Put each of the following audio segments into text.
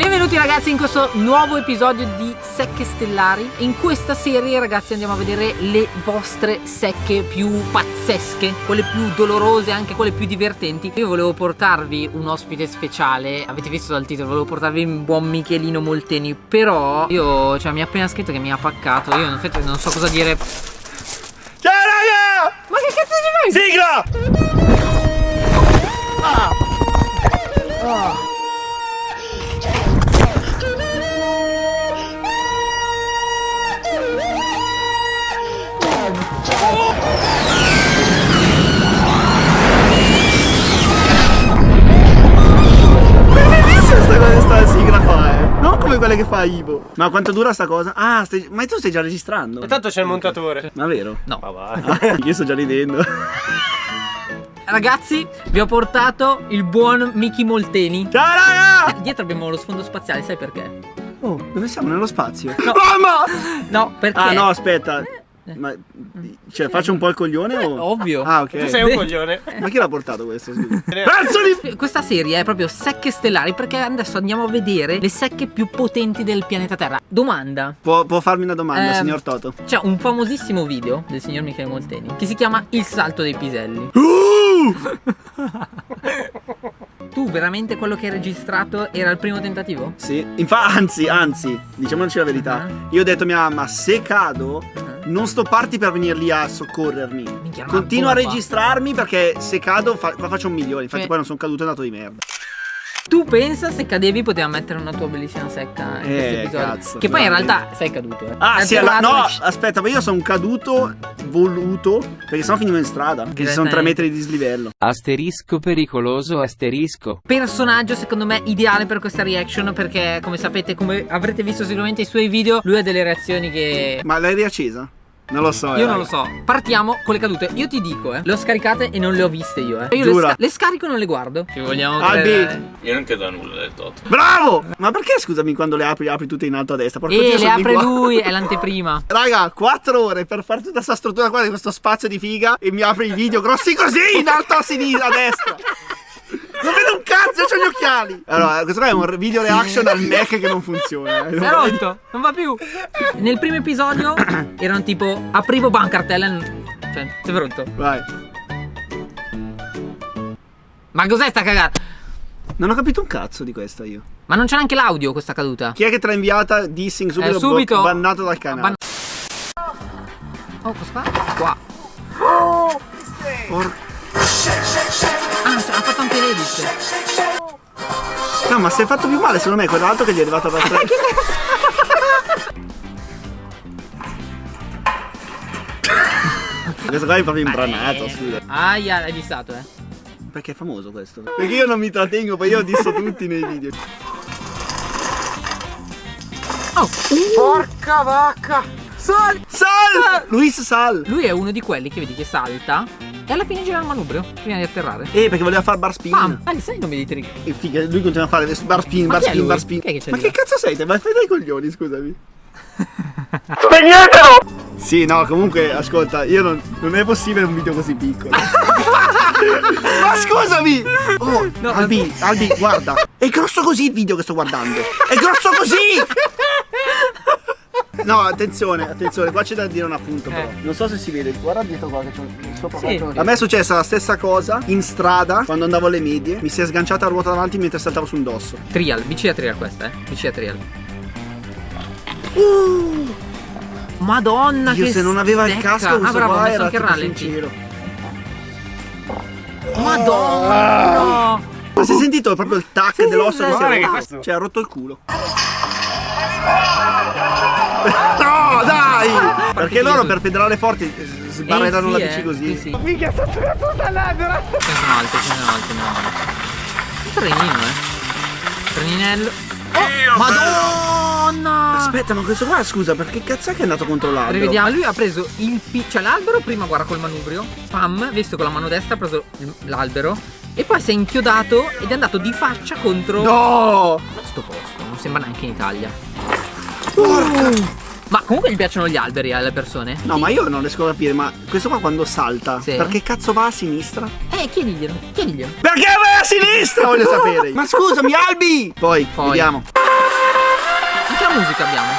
Benvenuti ragazzi in questo nuovo episodio di Secche Stellari. In questa serie ragazzi andiamo a vedere le vostre secche più pazzesche Quelle più dolorose, anche quelle più divertenti. Io volevo portarvi un ospite speciale. Avete visto dal titolo, volevo portarvi un buon Michelino Molteni. Però io, cioè mi ha appena scritto che mi ha paccato. Io in effetti non so cosa dire. Ciao raga! Ma che cazzo ci fai? Sigla! Che fa Ivo. Ma quanto dura sta cosa? Ah, stai... ma tu stai già registrando? E tanto c'è il montatore. Ma vero? No. Ah, io sto già ridendo. Ragazzi vi ho portato il buon Mickey Molteni Ciao raga! Dietro abbiamo lo sfondo spaziale, sai perché? Oh, dove siamo? Nello spazio? No. Mamma! No, perché? Ah no, aspetta. Ma cioè faccio un po' il coglione o? Ovvio Ah, Tu sei ok. un coglione. Ma chi l'ha portato questo? Pezzo di Questa serie è proprio secche stellari perché adesso andiamo a vedere le secche più potenti del pianeta Terra. Domanda. può, può farmi una domanda, Ehm. signor Toto? C'è un famosissimo video del signor Michele Molteni che si chiama Il salto dei piselli. Uh! Tu veramente quello che hai registrato era il primo tentativo? Sì, infatti, anzi, anzi, diciamoci la verità. Ah. Io ho detto a mia mamma, se cado, Ah. Non stopparti per venire lì a soccorrermi. Minchia, Continuo a registrarmi perché se cado fa- qua faccio un milione. Infatti poi non sono caduto, è andato di merda. Tu pensa se cadevi poteva mettere una tua bellissima secca in Eh, questo episodio. cazzo, che poi in realtà sei caduto, eh. Ah, Hai sì, allora, atterrato no, aspetta, ma io sono caduto voluto perché sennò finivo in strada. Che ci sono tre metri di dislivello. Asterisco pericoloso asterisco. personaggio secondo me ideale per questa reaction perché come sapete come avrete visto sicuramente i suoi video lui ha delle reazioni che Ma l'hai riaccesa? Non lo so. eh, io non raga. lo so partiamo con le cadute io ti dico eh le ho scaricate e non le ho viste io eh io le, sca- le scarico e non le guardo ci vogliamo Albi. credere Io non credo a nulla del Toto. Bravo! Ma perché scusami quando le apri, apri tutte in alto a destra? Porca e Dio, le apre qua. lui è l'anteprima Raga, 4 ore per fare tutta questa struttura qua di questo spazio di figa e mi apri i video grossi così in alto a sinistra, a destra. Cazzo, ho gli occhiali. Allora, questo qua è un video reaction al Mac che non funziona. eh. si è rotto non va più nel primo episodio erano tipo aprivo bancartella cioè si è rotto Vai. ma cos'è sta cagata Non ho capito un cazzo di questa io. ma non c'è neanche l'audio questa caduta Chi è che te l'ha inviata? Dissing subito, Eh, subito. bannato dal canale. Ban- oh cosa fa? qua Por- ah cioè, ha fatto anche l'edit No, ma si è fatto più male secondo me quell'altro che gli è arrivato da tre. questo qua è proprio imbranato, scusa. Aia, l'hai vistato, eh. Perché è famoso questo? Perché io non mi trattengo, poi io ho disso tutti nei video. Oh, Porca vacca! Sal! Sal! Luis Sal! Lui è uno di quelli che vedi che salta e alla fine gira il manubrio prima di atterrare. Eh, perché voleva fare bar spin. Pam! Ah, sai i nomi dei trick? E figa, lui continua a fare bar spin, Ma bar spin, bar spin. Che Ma che cazzo sei te? Ma fai dai coglioni, scusami. Spegnetelo! Sì, no, comunque, ascolta, io non, non è possibile un video così piccolo. Ma scusami! Oh, No, Albi, Albi, guarda. È grosso così il video che sto guardando. È grosso così! No, attenzione, attenzione, qua c'è da dire un appunto però. Eh. Non so se si vede, guarda dietro qua che c'è un- sopra Sì. A me è successa la stessa cosa in strada quando andavo alle medie. Mi si è sganciata la ruota davanti mentre saltavo su un dosso. Trial, BC a trial questa, eh. BC a trial. Madonna Io che se non aveva il stecca. casco questo Ah bravo, ho qua messo era anche il rallenti. sincero. Madonna! Ma si è sentito proprio il tac Sì, sì, dell'osso che sì, si è che rotto? questo- Cioè ha rotto il culo. Perché loro per pedalare forti eh, sbarrellano Eh, la sì, bici eh. così. Sì, sì. Minchia, sta sulla puta l'albero! Ce ne sono altri, ce ne sono altri, no. Un trenino, eh. Treninello. Oh, Madonna! Aspetta, ma questo qua, scusa, perché cazzo è che è andato contro l'albero? Rivediamo, lui ha preso il pi- cioè l'albero, prima guarda col manubrio, pam, visto con la mano destra ha preso l'albero e poi si è inchiodato ed è andato di faccia contro No! questo posto, non sembra neanche in Italia. Porca! Ma comunque gli piacciono gli alberi alle persone? No, ma io non riesco a capire, ma questo qua quando salta, Sì. perché cazzo va a sinistra? Eh, chiediglielo, chiediglielo. Perché vai a sinistra? Voglio sapere. Ma scusami, Albi! Poi, Poi. vediamo. la musica abbiamo.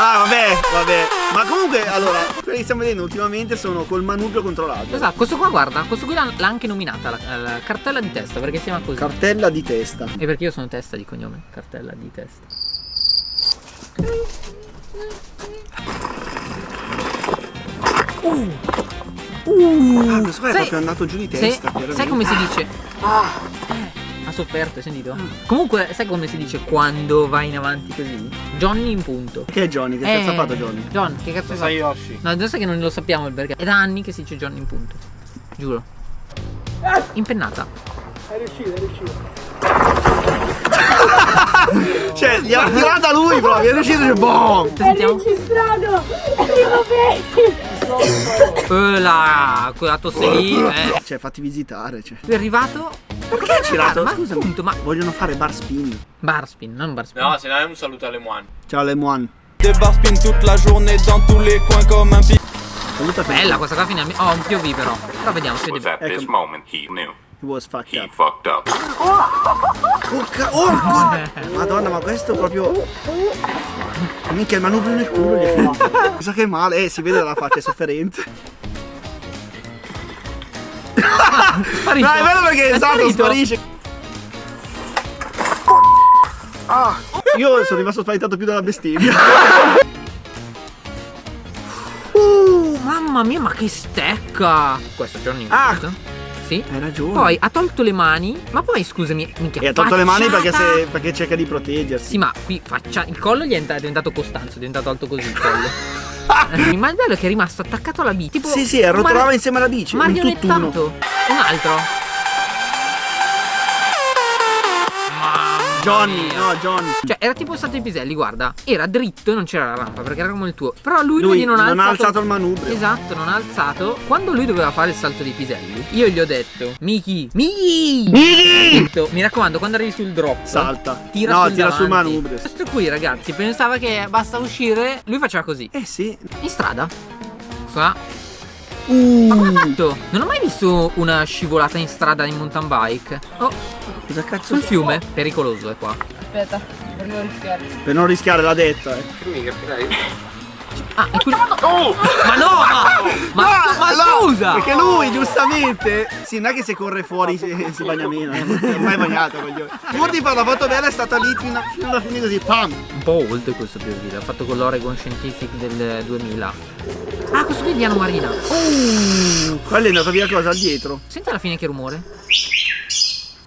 Ah, vabbè, vabbè. Ma comunque, allora, quelli che stiamo vedendo ultimamente sono col manubrio controllato. Esatto, questo qua guarda, questo qui l'ha l'ha anche nominata la, la cartella di testa perché si chiama così. Cartella di testa. e perché io sono testa di cognome, cartella di testa. Uh. Uh. Ah, questo qua è Sai- proprio andato giù di sai- testa. sai veramente. come si dice? Eh, ha sofferto, hai sentito? Comunque, sai come si dice quando vai in avanti così? Johnny in punto. Che è Johnny? Che cazzo ha fatto Johnny? John, che cazzo Lo fa? sai Yoshi. No, adesso che non lo sappiamo il perché. È da anni che si dice Johnny in punto. Giuro. Impennata. Cioè, gli ha tirata lui proprio, è riuscito e boom! Sentiamo. Registrato! Arrivo bene! Eh, la, quella tosse lì. Eh. Cioè, fatti visitare, cioè. Lui è arrivato. Perché hai girato? Ma Scusa, appunto, ma. vogliono fare bar spin. Barspin, non barspin. No, se no è un saluto alle Moine. Ciao Lemoine. Des bars spin toute la journée dans tous les coins comme un pic. Saluta Bella questa qua finalmente. Oh, un POV però. Però vediamo, at this Ecco. He was fucked He up. fucked up. Porca, orco! Madonna, ma questo proprio. Minchia, il manubrio nel culo gli è finito. Mi sa che male, eh, si vede dalla faccia, è sofferente. Sparito. No, è bello perché È esatto, sparisce. Ah, io sono rimasto spaventato più dalla bestemmia. Uh, mamma mia, ma che stecca! Questo è Johnny Ah. punto. Sì. Hai ragione. Poi ha tolto le mani, ma poi scusami, minchia. E ha tolto le mani perché, facciata. se- perché cerca di proteggersi. Sì, ma qui faccia. Il collo gli è ent- è diventato Costanzo, è diventato alto così il collo. Eh, ma il bello è che è rimasto attaccato alla bici. Tipo. Sì, sì, arrotolava mari- insieme alla bici. Un Marionettato. tutt'uno. Un altro. Johnny, no, Johnny. Cioè, era tipo stato i piselli, guarda. Era dritto e non c'era la rampa perché era come il tuo. Però lui, Lui non, ha alzato... alzato il manubrio. Esatto, non ha alzato. Quando lui doveva fare il salto dei piselli, io gli ho detto: Miki, Miki, Miki. Mi raccomando, quando arrivi sul drop, Salta. tira no, sul tira sul davanti. manubrio. Questo qui, ragazzi, pensava che basta uscire. Lui faceva così. Eh sì. In strada. Sa. Uh, Ma come ha fatto? Non ho mai visto una scivolata in strada in mountain bike. Oh, cosa cazzo sul fiume. Pericoloso è qua. Aspetta, per non rischiare. Per non rischiare l'ha detto, eh. Ah, è qui. Ma no! Ma, ma, ma no, scusa! Perché lui, giustamente. Sì, non è che se corre fuori si, si bagna meno. eh, Non è mai bagnato, coglione. Pur di fare la foto bella è stata lì fino, fino alla fine così. Pam! Un po' old questo POV, l'ha fatto con l'Oregon Scientific del 2000. Ah, questo qui è Diano Marina. Quello è andato via cosa dietro. Senti alla fine che rumore.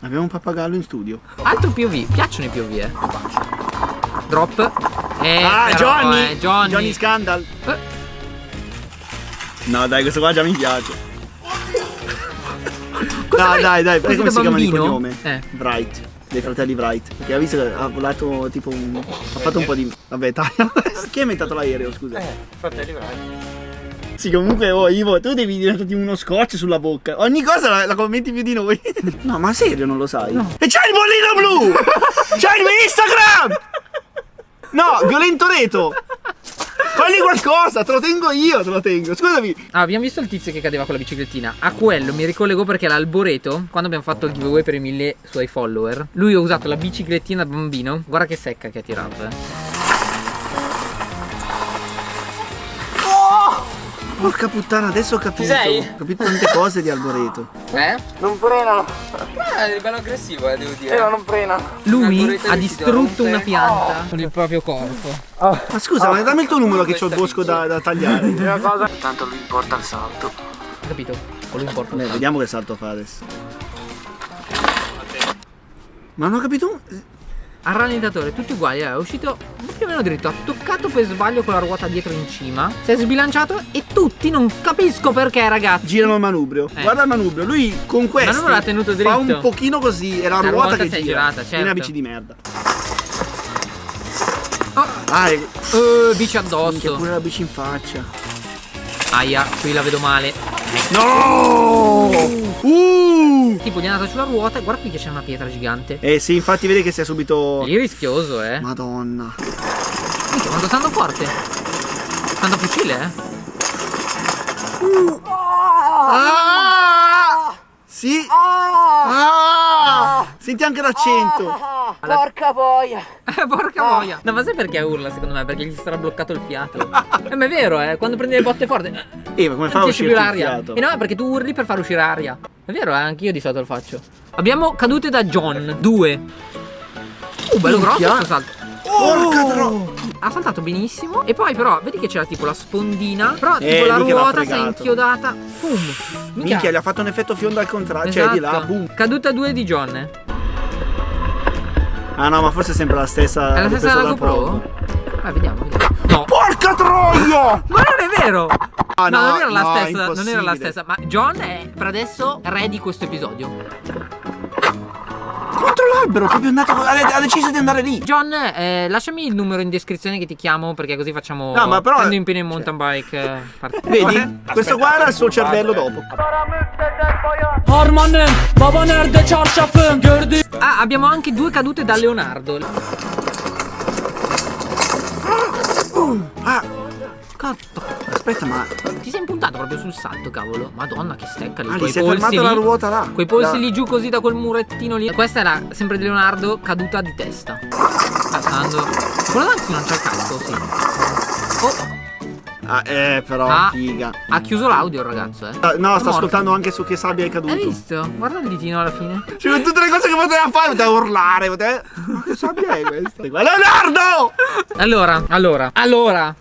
Abbiamo un pappagallo in studio. Altro POV, piacciono i POV, eh. Drop. Eh, ah, però, Johnny! eh, Johnny. Scandal. Eh, No, dai, questo qua già mi piace. cosa Dai, dai, dai, Così come si chiama il bambino? cognome? Eh. Bright. Dei fratelli Bright. Perché ha visto che ha volato tipo un. Ha fatto un po' di. Vabbè, taglia. Chi ha inventato l'aereo, scusa? Eh, fratelli bravi. Sì, comunque, oh Ivo, tu devi diventare uno scotch sulla bocca. Ogni cosa la, la commenti più di noi. No, ma serio non lo sai? E c'hai il bollino blu! c'hai il mio Instagram! No, Violento Reto! Fagli qualcosa, te lo tengo io, te lo tengo. Scusami. Ah, abbiamo visto il tizio che cadeva con la biciclettina. A quello mi ricollego perché l'alboreto, quando abbiamo fatto il giveaway per i mille suoi follower, lui ha usato la biciclettina da bambino. Guarda che secca che ha tirato, eh. Porca puttana, adesso ho capito. sei? Ho capito tante cose di Alboreto. Eh? Non frenano. Ah, è bello aggressivo, eh, devo dire. Eh, ma non frenano. Lui ha di distrutto una pianta con il proprio corpo. Ma scusa, ma dammi il tuo numero che c'ho il bosco da, da tagliare. Una cosa. Tanto lui importa il salto. Hai capito? Quello importa. Beh, vediamo che salto fa adesso. Ma non ho capito. Al rallentatore tutti uguali, è uscito più o meno dritto, ha toccato per sbaglio con la ruota dietro in cima, si è sbilanciato e tutti non capisco perché ragazzi. Girano il manubrio. Eh. Guarda il manubrio. Lui con questo. manubrio l'ha tenuto Fa dritto. un pochino così. È la, La ruota, ruota che è gira. girata, È certo. una bici di merda. Oh, Dai. eh, bici Minchia, addosso. pure la bici in faccia. Aia, qui la vedo male. No! Uh! Tipo gli è andata sulla ruota e guarda qui che c'è una pietra gigante. Eh sì, infatti vedi che si è subito. Lì rischioso, eh. Madonna. Minchia, quanto stanno forte. Stanno fucile, eh. Ah! Sì. Ah! Senti anche l'accento. Porca boia. Eh, porca Ah. voglia. No, ma sai perché urla secondo me? Perché gli sarà bloccato il fiato. eh, ma è vero, eh. Quando prendi le botte forti. Eh, ma come fa a uscire l'aria. Eh no, perché tu urli per far uscire aria. È vero, eh, anch'io di solito lo faccio. Abbiamo cadute da John. Due. Uh, bello grosso Minchia. questo salto. Porca tro... Ha saltato benissimo. E poi, però, vedi che c'era tipo la spondina. Però, Eh, tipo, la ruota si è inchiodata. Boom. Minchia, gli ha fatto un effetto fiondo al contrario. Cioè, di là, Esatto. boom. Caduta 2 di John. È Ah no, ma forse è sempre la stessa. la l'ho stessa della GoPro? Vai, vediamo, vediamo. No. Porca troia! Ma non è vero! Ah, no, no, non era la no, stessa, non era la stessa. Ma John è per adesso re di questo episodio. Contro l'albero, proprio andato. Ha, deciso di andare lì. John, eh, lasciami il numero in descrizione che ti chiamo perché così facciamo. No, ma però- Prendo impegno in mountain bike. eh, part- Vedi? Questo qua era il suo cervello dopo. Ah, abbiamo anche due cadute da Leonardo. Ah, Cazzo. Aspetta, ma. Ti sei impuntato proprio sul salto, cavolo. Madonna, che stecca lì. Ah, gli quei si è polsi fermata la ruota là. Quei polsi lì giù così da quel murettino lì. Questa era sempre di Leonardo, caduta di testa. Ah, sta andando. Quello davanti non c'è il casco, sì. Oh, Ah, eh, però, Ah. figa. ha chiuso l'audio il ragazzo, eh. Ah, No, sto morto. ascoltando anche su che sabbia è caduto. Hai visto? Guarda il ditino alla fine. Cioè, con tutte le cose che poteva fare, poteva urlare, poteva. Ma che sabbia è questa? Leonardo! Allora, allora, allora.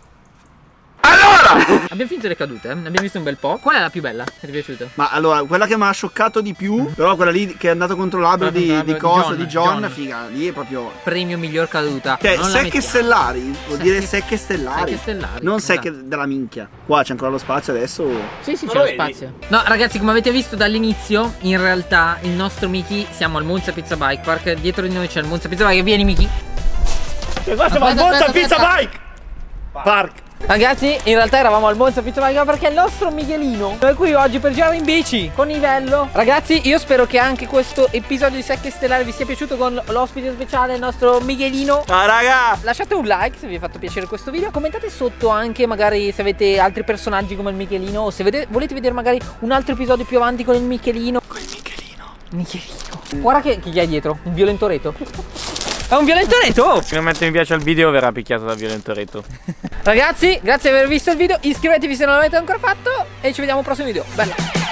Allora! Abbiamo finito le cadute, eh? ne abbiamo visto un bel po'. Qual è la più bella? Ti è piaciuta? Ma allora, quella che mi ha scioccato di più, però quella lì che è andato contro l'albero di, di di cosa, John, di John, John. figa, lì è proprio. Premio miglior caduta. Cioè, Non la secche stellari, vuol Secche- dire secche stellari. secche stellari, Non esatto. secche della minchia. Qua c'è ancora lo spazio adesso. Sì, sì, c'è lo lo spazio. No, ragazzi, come avete visto dall'inizio, in realtà il nostro Miki siamo al Monza Pizza Bike Park. Dietro di noi c'è il Monza Pizza Bike. Vieni, Miki. E qua siamo al Monza aspetta, Pizza aspetta. Bike! Park. Ragazzi, in realtà eravamo al Monza Pizza Bike perché il nostro Michelino è qui oggi per girare in bici con Ivello. Ragazzi, io spero che anche questo episodio di Secche Stellare vi sia piaciuto con l'ospite speciale, il nostro Michelino. Ciao raga! Lasciate un like se vi è fatto piacere questo video Commentate sotto anche magari se avete altri personaggi come il Michelino O se vede- volete vedere magari un altro episodio più avanti con il Michelino Con il Michelino Michelino Guarda che, gli hai dietro, un violentoreto È un violentoreto Se non mette mi piace al video verrà picchiato da Violentoretto. Ragazzi, grazie di aver visto il video. Iscrivetevi se non l'avete ancora fatto E ci vediamo al prossimo video. Bella